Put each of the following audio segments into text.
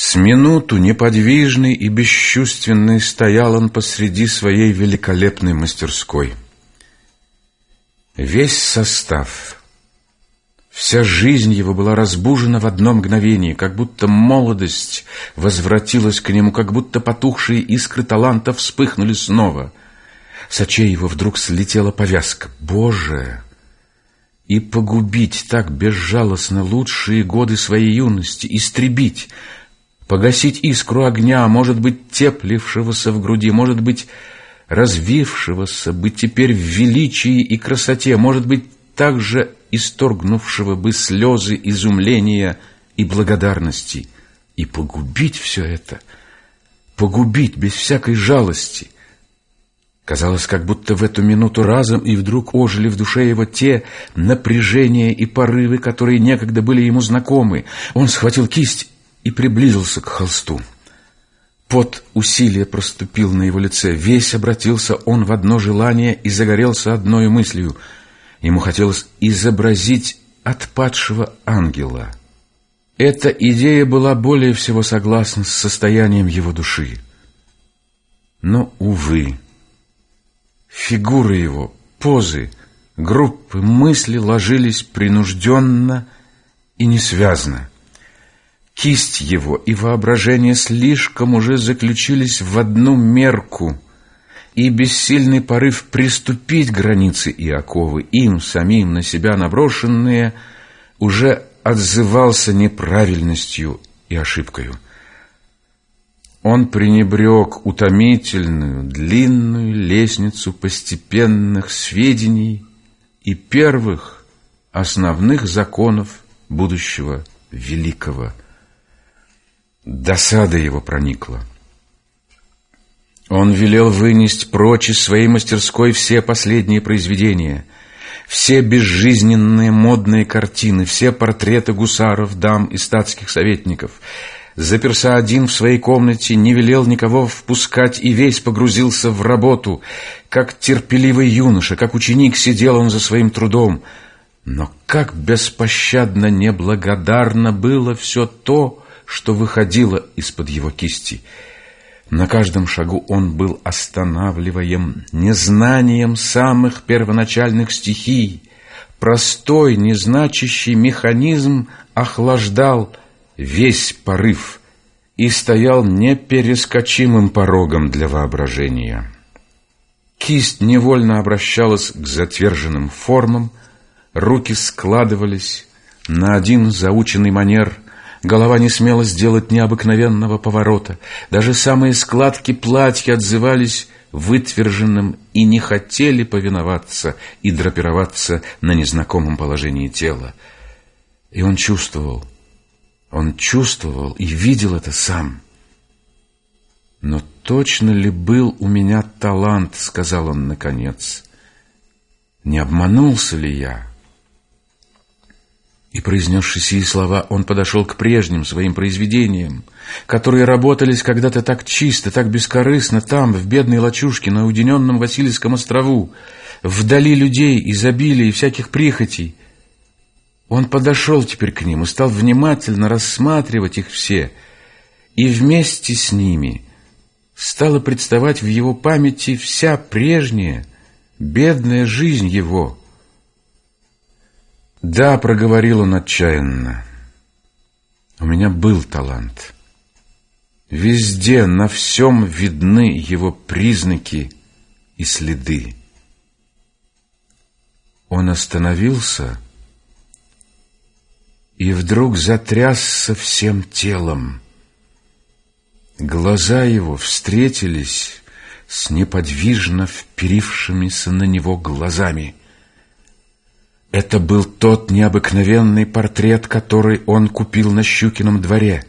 С минуту неподвижный и бесчувственный стоял он посреди своей великолепной мастерской. Весь состав, вся жизнь его была разбужена в одно мгновение, как будто молодость возвратилась к нему, как будто потухшие искры таланта вспыхнули снова. С очей его вдруг слетела повязка. «Боже!» И погубить так безжалостно лучшие годы своей юности, истребить — погасить искру огня, может быть, теплившегося в груди, может быть, развившегося, быть теперь в величии и красоте, может быть, также исторгнувшего бы слезы изумления и благодарности, и погубить все это, погубить без всякой жалости. Казалось, как будто в эту минуту разом и вдруг ожили в душе его те напряжения и порывы, которые некогда были ему знакомы. Он схватил кисть и приблизился к холсту. Под усилие проступил на его лице. Весь обратился он в одно желание и загорелся одной мыслью. Ему хотелось изобразить отпадшего ангела. Эта идея была более всего согласна с состоянием его души. Но, увы, фигуры его, позы, группы мысли ложились принужденно и несвязно. Кисть его и воображение слишком уже заключились в одну мерку, и бессильный порыв приступить границы и оковы, им самим на себя наброшенные, уже отзывался неправильностью и ошибкою. Он пренебрег утомительную, длинную лестницу постепенных сведений и первых основных законов будущего великого Досада его проникла. Он велел вынести прочь из своей мастерской все последние произведения, все безжизненные модные картины, все портреты гусаров, дам и статских советников. Заперся один в своей комнате, не велел никого впускать и весь погрузился в работу. Как терпеливый юноша, как ученик сидел он за своим трудом. Но как беспощадно неблагодарно было все то, что выходило из-под его кисти. На каждом шагу он был останавливаем незнанием самых первоначальных стихий. Простой, незначащий механизм охлаждал весь порыв и стоял неперескочимым порогом для воображения. Кисть невольно обращалась к затверженным формам, руки складывались на один заученный манер – Голова не смела сделать необыкновенного поворота. Даже самые складки платья отзывались вытверженным и не хотели повиноваться и драпироваться на незнакомом положении тела. И он чувствовал, он чувствовал и видел это сам. «Но точно ли был у меня талант?» — сказал он наконец. «Не обманулся ли я?» И, произнесши сии слова, он подошел к прежним своим произведениям, которые работались когда-то так чисто, так бескорыстно, там, в бедной лачушке, на уединенном Васильевском острову, вдали людей, изобилия и всяких прихотей. Он подошел теперь к ним и стал внимательно рассматривать их все, и вместе с ними стала представать в его памяти вся прежняя, бедная жизнь его — да, проговорил он отчаянно. У меня был талант. Везде, на всем видны его признаки и следы. Он остановился и вдруг затрясся всем телом. Глаза его встретились с неподвижно вперившимися на него глазами — это был тот необыкновенный портрет, который он купил на Щукином дворе.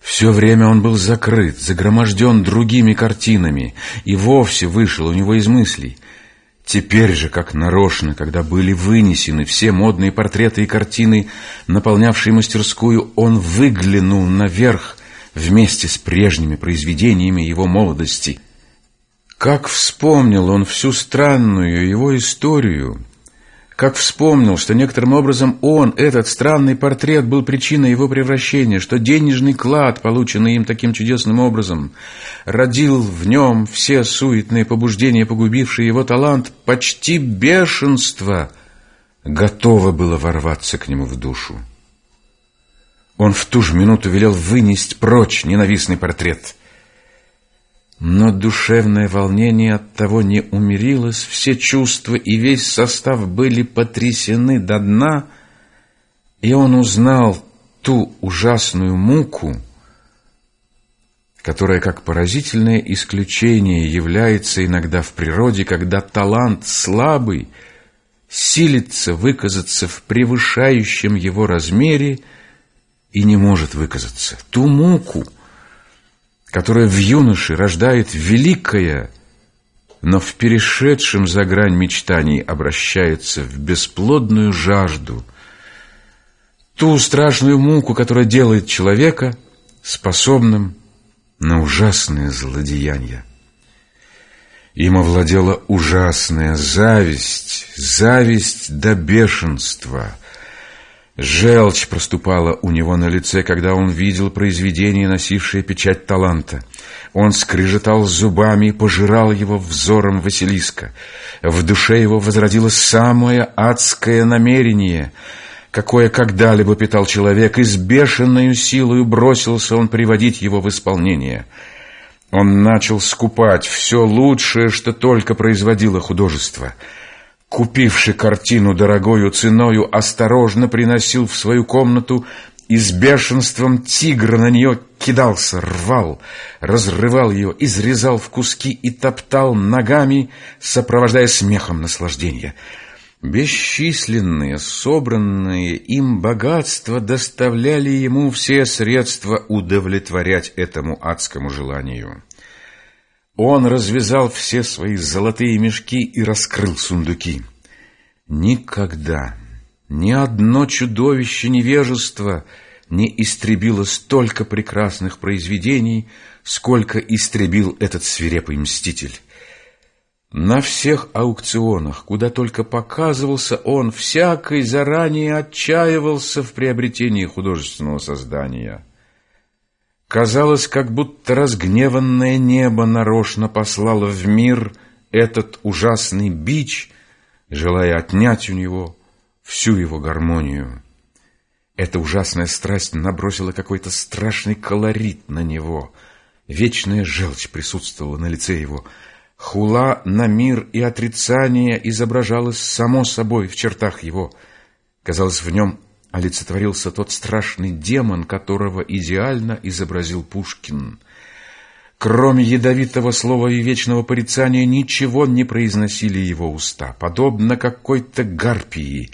Все время он был закрыт, загроможден другими картинами и вовсе вышел у него из мыслей. Теперь же, как нарочно, когда были вынесены все модные портреты и картины, наполнявшие мастерскую, он выглянул наверх вместе с прежними произведениями его молодости. Как вспомнил он всю странную его историю — как вспомнил, что некоторым образом он, этот странный портрет, был причиной его превращения, что денежный клад, полученный им таким чудесным образом, родил в нем все суетные побуждения, погубившие его талант, почти бешенство, готово было ворваться к нему в душу. Он в ту же минуту велел вынести прочь ненавистный портрет — но душевное волнение от того не умерилось, все чувства и весь состав были потрясены до дна, и он узнал ту ужасную муку, которая как поразительное исключение является иногда в природе, когда талант слабый силится выказаться в превышающем его размере и не может выказаться. Ту муку — которая в юноше рождает великое, но в перешедшем за грань мечтаний обращается в бесплодную жажду, ту страшную муку, которая делает человека способным на ужасные злодеяния. Им овладела ужасная зависть, зависть до бешенства — Желчь проступала у него на лице, когда он видел произведение, носившее печать таланта. Он скрежетал зубами и пожирал его взором Василиска. В душе его возродилось самое адское намерение, какое когда-либо питал человек, и с бешеной силой бросился он приводить его в исполнение. Он начал скупать все лучшее, что только производило художество — купивший картину дорогою ценою, осторожно приносил в свою комнату и с бешенством тигра на нее кидался, рвал, разрывал ее, изрезал в куски и топтал ногами, сопровождая смехом наслаждения. Бесчисленные, собранные им богатства доставляли ему все средства удовлетворять этому адскому желанию. Он развязал все свои золотые мешки и раскрыл сундуки. Никогда ни одно чудовище невежества не истребило столько прекрасных произведений, сколько истребил этот свирепый мститель. На всех аукционах, куда только показывался он, всякий заранее отчаивался в приобретении художественного создания — Казалось, как будто разгневанное небо нарочно послало в мир этот ужасный бич, желая отнять у него всю его гармонию. Эта ужасная страсть набросила какой-то страшный колорит на него. Вечная желчь присутствовала на лице его. Хула на мир и отрицание изображалось само собой в чертах его. Казалось, в нем олицетворился тот страшный демон, которого идеально изобразил Пушкин. Кроме ядовитого слова и вечного порицания, ничего не произносили его уста. Подобно какой-то гарпии,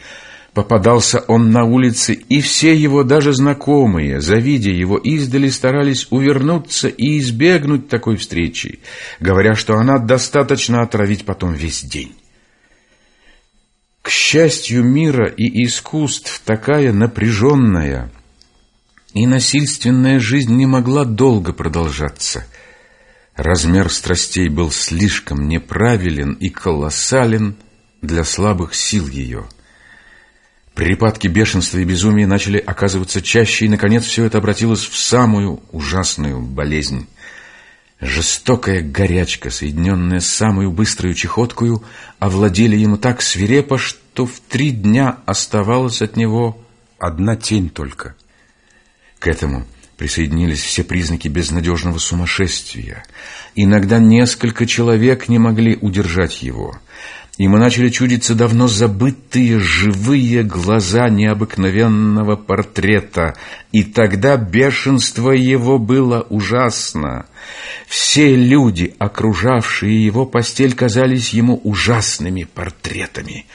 попадался он на улице, и все его, даже знакомые, завидя его издали, старались увернуться и избегнуть такой встречи, говоря, что она достаточно отравить потом весь день. К счастью мира и искусств такая напряженная и насильственная жизнь не могла долго продолжаться. Размер страстей был слишком неправилен и колоссален для слабых сил ее. Припадки бешенства и безумия начали оказываться чаще, и, наконец, все это обратилось в самую ужасную болезнь. Жестокая горячка, соединенная с самой быстрой чехоткою, овладели ему так свирепо, что в три дня оставалась от него одна тень только. К этому присоединились все признаки безнадежного сумасшествия. Иногда несколько человек не могли удержать его — Ему начали чудиться давно забытые живые глаза необыкновенного портрета, и тогда бешенство его было ужасно. Все люди, окружавшие его постель, казались ему ужасными портретами.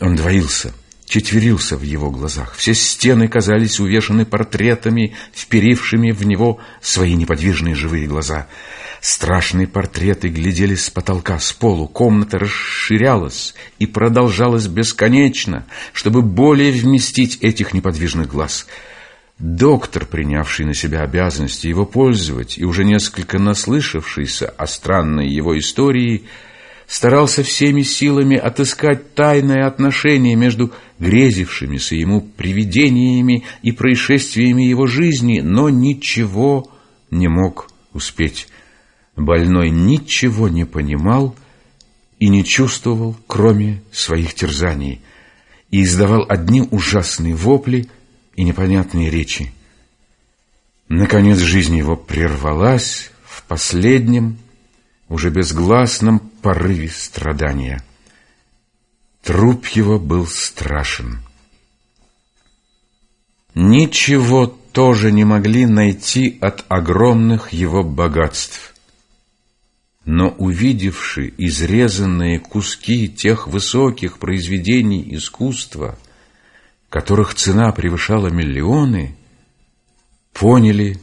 Он двоился, четверился в его глазах. Все стены казались увешаны портретами, вперившими в него свои неподвижные живые глаза — Страшные портреты глядели с потолка, с полу. Комната расширялась и продолжалась бесконечно, чтобы более вместить этих неподвижных глаз. Доктор, принявший на себя обязанности его пользовать и уже несколько наслышавшийся о странной его истории, старался всеми силами отыскать тайное отношение между грезившимися ему привидениями и происшествиями его жизни, но ничего не мог успеть. Больной ничего не понимал и не чувствовал, кроме своих терзаний, и издавал одни ужасные вопли и непонятные речи. Наконец жизнь его прервалась в последнем, уже безгласном порыве страдания. Труп его был страшен. Ничего тоже не могли найти от огромных его богатств. Но увидевши изрезанные куски тех высоких произведений искусства, которых цена превышала миллионы, поняли,